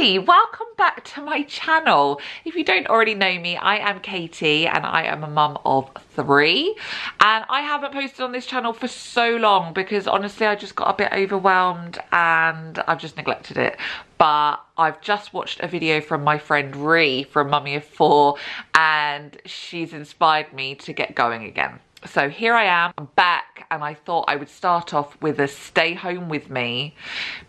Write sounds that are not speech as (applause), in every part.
Welcome back to my channel. If you don't already know me, I am Katie and I am a mum of three. And I haven't posted on this channel for so long because honestly, I just got a bit overwhelmed and I've just neglected it. But I've just watched a video from my friend Ree from Mummy of Four and she's inspired me to get going again so here I am, I'm back and I thought I would start off with a stay home with me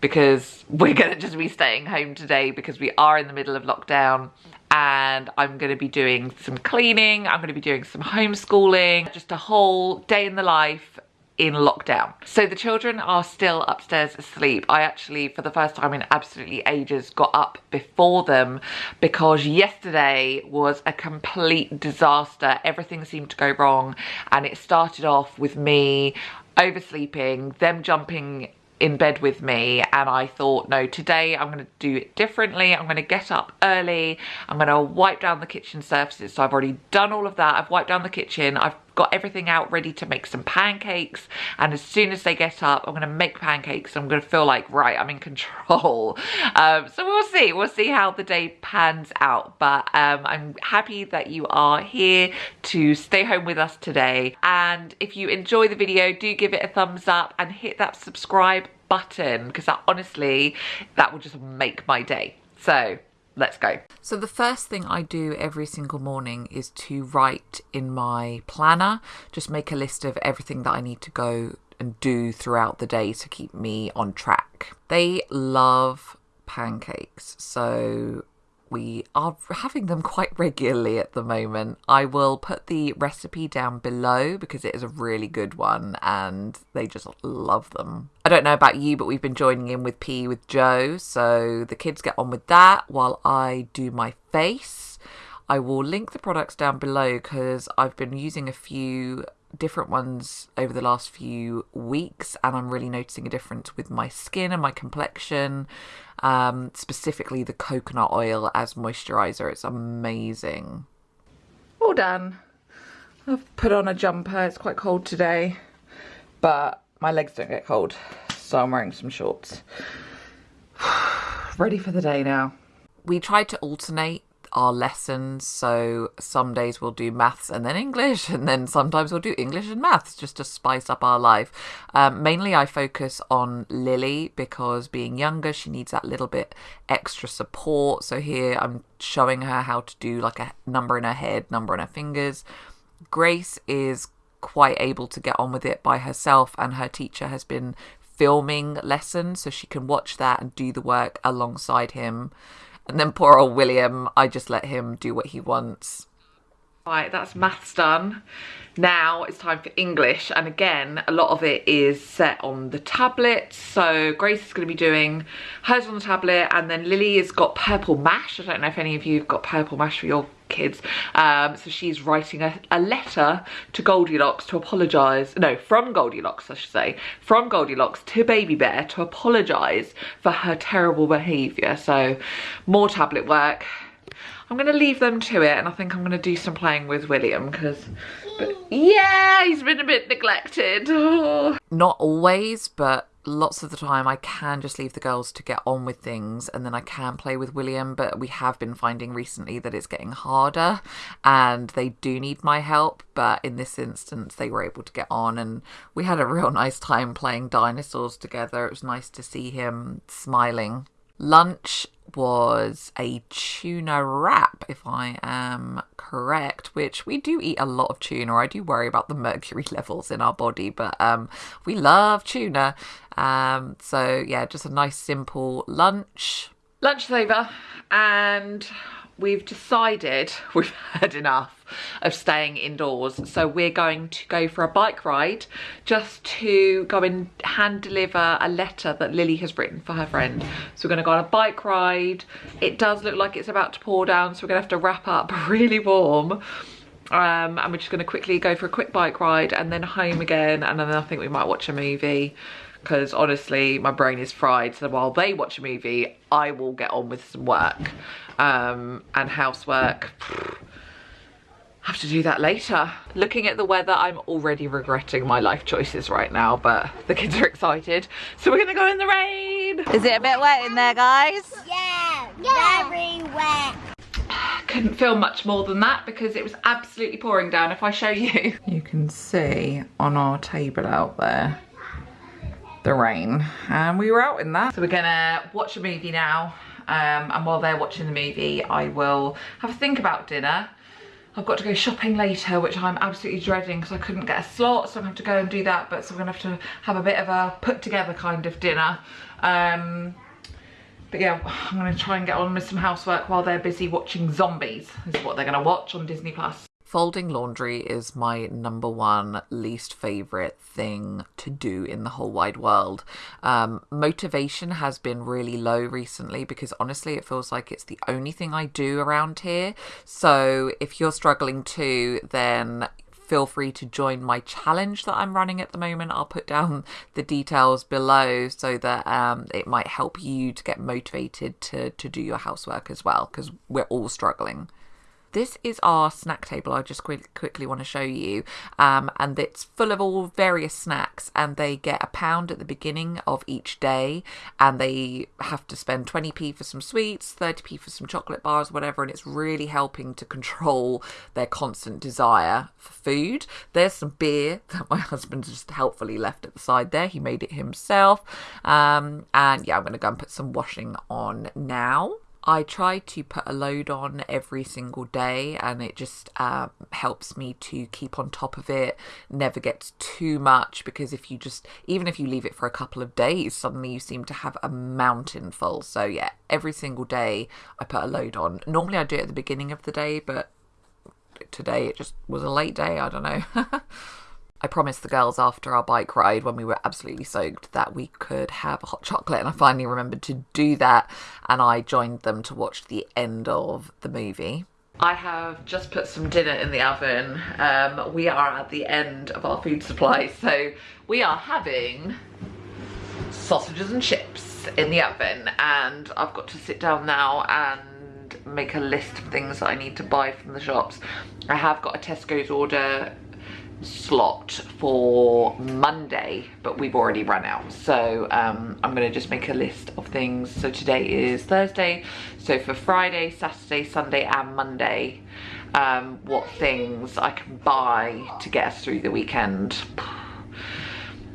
because (laughs) we're gonna just be staying home today because we are in the middle of lockdown and I'm gonna be doing some cleaning, I'm gonna be doing some homeschooling, just a whole day in the life in lockdown. So the children are still upstairs asleep. I actually, for the first time in absolutely ages, got up before them because yesterday was a complete disaster. Everything seemed to go wrong and it started off with me oversleeping, them jumping in bed with me and I thought no today I'm going to do it differently I'm going to get up early I'm going to wipe down the kitchen surfaces so I've already done all of that I've wiped down the kitchen I've got everything out ready to make some pancakes. And as soon as they get up I'm going to make pancakes I'm going to feel like right I'm in control. (laughs) Um, so we'll see we'll see how the day pans out. But um, I'm happy that you are here to stay home with us today. And if you enjoy the video do give it a thumbs up and hit that subscribe button because that honestly that will just make my day. So let's go. So the first thing I do every single morning is to write in my planner, just make a list of everything that I need to go and do throughout the day to keep me on track. They love pancakes, so we are having them quite regularly at the moment. I will put the recipe down below because it is a really good one and they just love them. I don't know about you, but we've been joining in with PE with Joe, so the kids get on with that while I do my face. I will link the products down below because I've been using a few different ones over the last few weeks and I'm really noticing a difference with my skin and my complexion. Um, specifically the coconut oil as moisturizer it's amazing. All done. I've put on a jumper it's quite cold today but my legs don't get cold so I'm wearing some shorts. (sighs) Ready for the day now. We tried to alternate our lessons. So some days we'll do maths and then English, and then sometimes we'll do English and maths just to spice up our life. Um, mainly, I focus on Lily because being younger, she needs that little bit extra support. So here I'm showing her how to do like a number in her head, number in her fingers. Grace is quite able to get on with it by herself, and her teacher has been filming lessons so she can watch that and do the work alongside him. And then poor old William, I just let him do what he wants. Right, that's maths done. Now it's time for English. And again, a lot of it is set on the tablet. So Grace is going to be doing hers on the tablet. And then Lily has got purple mash. I don't know if any of you have got purple mash for your kids. Um, so she's writing a, a letter to Goldilocks to apologise. No, from Goldilocks, I should say. From Goldilocks to Baby Bear to apologise for her terrible behaviour. So more tablet work I'm going to leave them to it and I think I'm going to do some playing with William because, yeah, he's been a bit neglected. (laughs) Not always, but lots of the time I can just leave the girls to get on with things and then I can play with William but we have been finding recently that it's getting harder and they do need my help but in this instance they were able to get on and we had a real (laughs) nice time playing dinosaurs together. It was nice to see him smiling. Lunch was a tuna wrap, if I am correct, which we do eat a lot of tuna. I do worry about the mercury (laughs) levels in our body, but um, we love tuna. Um, so, yeah, just a nice simple lunch. Lunch is over, and we've decided (laughs) we've had enough of staying indoors. So we're going to go for a bike ride just to go and hand deliver a letter that Lily has written for her friend. So we're gonna go on a bike ride. It does look like it's about to pour down, so we're gonna have to wrap up (laughs) really warm. Um, and we're just gonna quickly go for a quick bike ride and then home again. And then I think we might watch a movie because honestly my brain is fried so while they watch a movie I will get on with some work um, and housework (sighs) have to do that later. Looking at the weather, I'm already regretting my life choices right now, but the kids are excited. So we're gonna go in the rain. Is it a bit wet in there, guys? Yeah. Yeah. Very wet. Couldn't film much more than that because it was absolutely pouring down. If I show you, (laughs) you can see on our table out there the rain and we were out in that. So we're gonna watch a movie now um, and while they're watching the movie I will have a think about dinner. I've got to go shopping later which I'm absolutely dreading because I couldn't get a slot so I'm to have to go and do that but so we're to have to have a bit of a put together kind of dinner. Um, but yeah, I'm going to try and get on with some housework while they're busy watching Zombies. Is what they're going to watch on Disney+. Plus. Folding laundry is my number one least favourite thing to do in the whole wide world. Um, motivation has been really low recently because honestly, it feels like it's the only thing I do around here. So if you're struggling too, then feel free to join my challenge that I'm running at the moment. I'll put down (laughs) the details below so that um, it might help you to get motivated to, to do your housework as well because we're all struggling. This is our snack table. I just quick, quickly want to show you. Um, and it's full of all various snacks and they get a pound at the beginning of each day and they have to spend 20p for some sweets, 30p for some chocolate bars, whatever. And it's really helping to control their constant desire for food. There's some beer (laughs) that my husband just helpfully left at the side there. He made it himself. Um, and yeah, I'm going to go and put some washing on now. I try to put a load on every single day and it just um, helps me to keep on top of it, never gets too much because if you just, even if you leave it for a couple of days, suddenly you seem to have a mountain full. So yeah, every single day I put a load on. Normally I do it at the beginning of the day, but today it just was a late day, I don't know. (laughs) I promised the girls after our bike ride when we were absolutely soaked that we could have a hot chocolate, and I finally remembered to do that. And I joined them to watch the end of the movie. I have just put some dinner in the oven. Um, we are at the end of our food supply, so we are having sausages and chips in the oven, and I've got to sit down now and make a list of things that I need to buy from the shops. I have got a Tesco's order slot for Monday, but we've already run out. So um, I'm gonna just make a list of things. So today is Thursday. So for Friday, Saturday, Sunday and Monday, um, what things I can buy to get us through the weekend.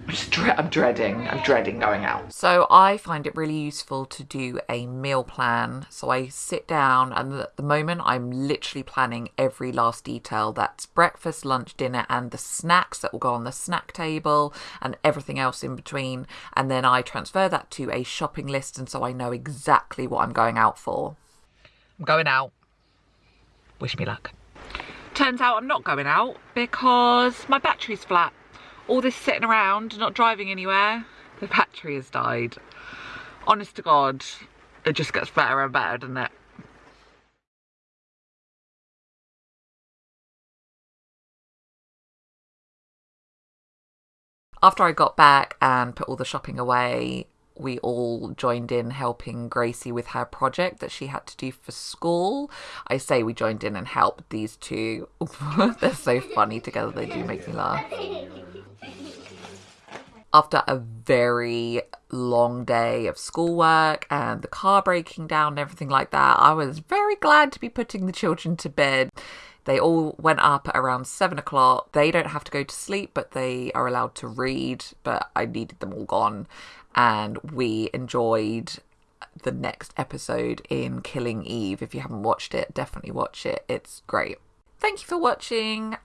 I'm, just I'm dreading, I'm dreading going out. So I find it really useful to do a meal plan. So I sit down and at the moment I'm literally planning every last detail. That's breakfast, lunch, dinner and the snacks that will go on the snack table and everything else in between. And then I transfer that to a shopping list and so I know exactly what I'm going out for. I'm going out. Wish me luck. Turns out I'm not going out because my battery's flat all this sitting around, not driving anywhere, the battery has died. Honest to God, it just gets better and better, doesn't it? After I got back and put all the shopping away, we all joined in helping Gracie with her project that she had to do for school. I say we joined in and helped these two. (laughs) They're so funny together, they do make me laugh (laughs) after a very long day of schoolwork and the car breaking down and everything like that, I was very glad to be putting the children to bed. They all went up around seven o'clock. They don't have to go to sleep, but they are allowed to read. But I needed them all gone. And we enjoyed the next episode in Killing Eve. If you haven't watched it, definitely watch it. It's great. Thank you for watching.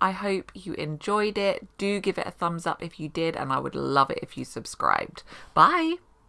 I hope you enjoyed it. Do give it a thumbs up if you did, and I would love it if you subscribed. Bye.